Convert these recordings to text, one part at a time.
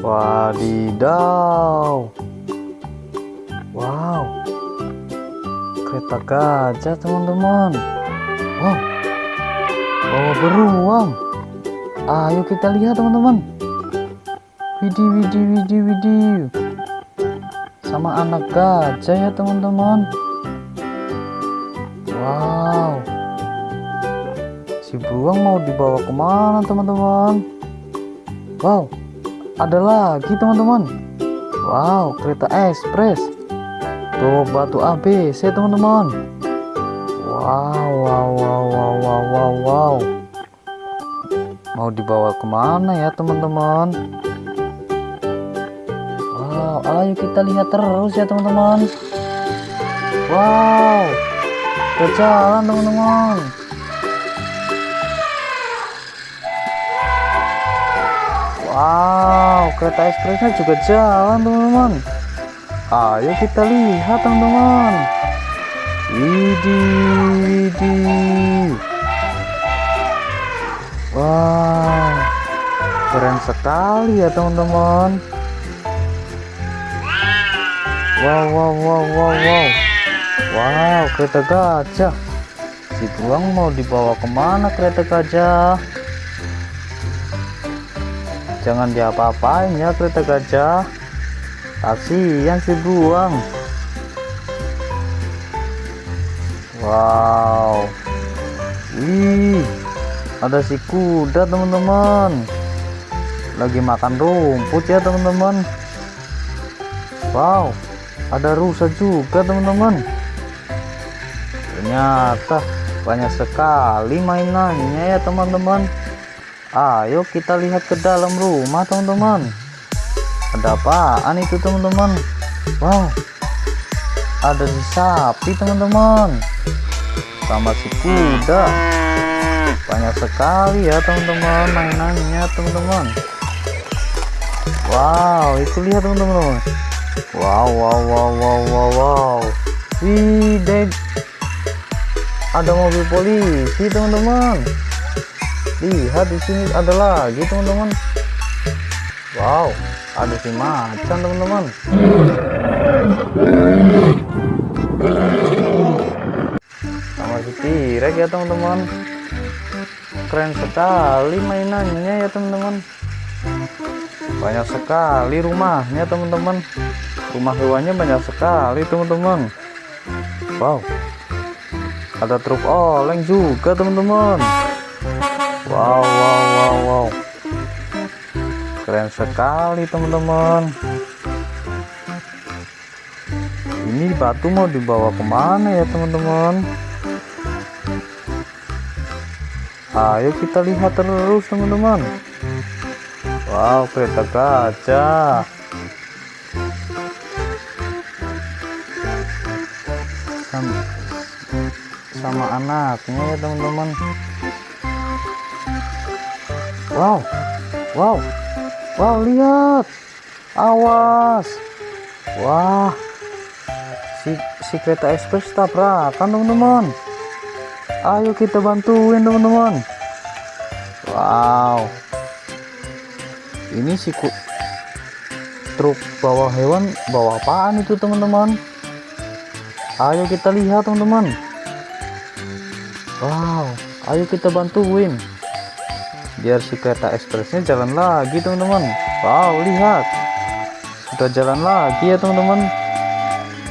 Wadidaw. Wow. Kereta gajah, teman-teman. Wow. Bawa beruang. Ayo kita lihat, teman-teman. Widih, widih, widih, widih. Sama anak gajah ya, teman-teman. Wow. Si beruang mau dibawa ke mana, teman-teman? Wow ada lagi teman-teman. Wow kereta ekspres. Tuh batu ABC teman-teman. Wow wow wow wow wow wow wow. Mau dibawa ke mana ya teman-teman? Wow ayo kita lihat terus ya teman-teman. Wow berjalan teman-teman kereta ekspresnya juga jalan teman-teman. Ayo kita lihat teman-teman. Widih, widih. Wow, keren sekali ya teman-teman. Wow, wow, wow, wow, wow. Wow, kereta gajah. Si tuang mau dibawa ke mana kereta gajah? Jangan diapa-apain ya kereta gajah. Kasihan si buang. Wow. Wih ada si kuda teman-teman. Lagi makan rumput ya teman-teman. Wow ada rusa juga teman-teman. Ternyata banyak sekali mainannya ya teman-teman ayo kita lihat ke dalam rumah teman-teman. Ada apaan itu teman-teman? Wow ada si sapi teman-teman. Sama si kuda. Banyak sekali ya teman-teman mainannya teman-teman. Wow itu lihat teman-teman. Wow wow wow wow wow wow. Wih ada mobil polisi teman-teman lihat di sini ada lagi teman-teman. Wow ada si macan teman-teman. Sama si tirek ya teman-teman. Keren sekali mainannya ya teman-teman. Banyak sekali rumahnya teman-teman. Rumah hewannya banyak sekali teman-teman. Wow. Ada truk oleng juga teman-teman wow wow wow wow. Keren sekali teman-teman. Ini batu mau dibawa ke mana ya teman-teman? Ayo kita lihat terus teman-teman. Wow kereta gajah. Sama, sama anaknya ya teman-teman Wow, wow, wow, lihat, awas, wah, si si kereta ekspres tabrakan teman-teman. Ayo kita bantuin teman-teman. Wow, ini si truk bawa hewan bawa apaan itu teman-teman? Ayo kita lihat teman-teman. Wow, ayo kita bantuin biar si kereta ekspresnya jalan lagi teman-teman. Wow lihat. Sudah jalan lagi ya teman-teman.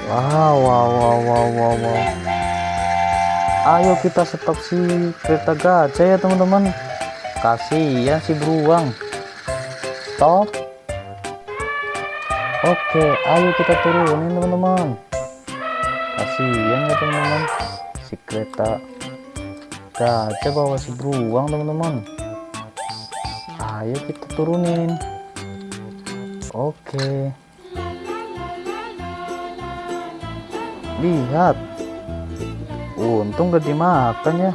Wow wow wow wow wow wow. Ayo kita stop si kereta gajah ya teman-teman. Kasihan si beruang. Stop. Oke ayo kita turunin teman-teman. Kasihan ya teman-teman. Si kereta gajah bawa si beruang teman-teman ayo kita turunin. Oke. Lihat. Untung gak dimakan ya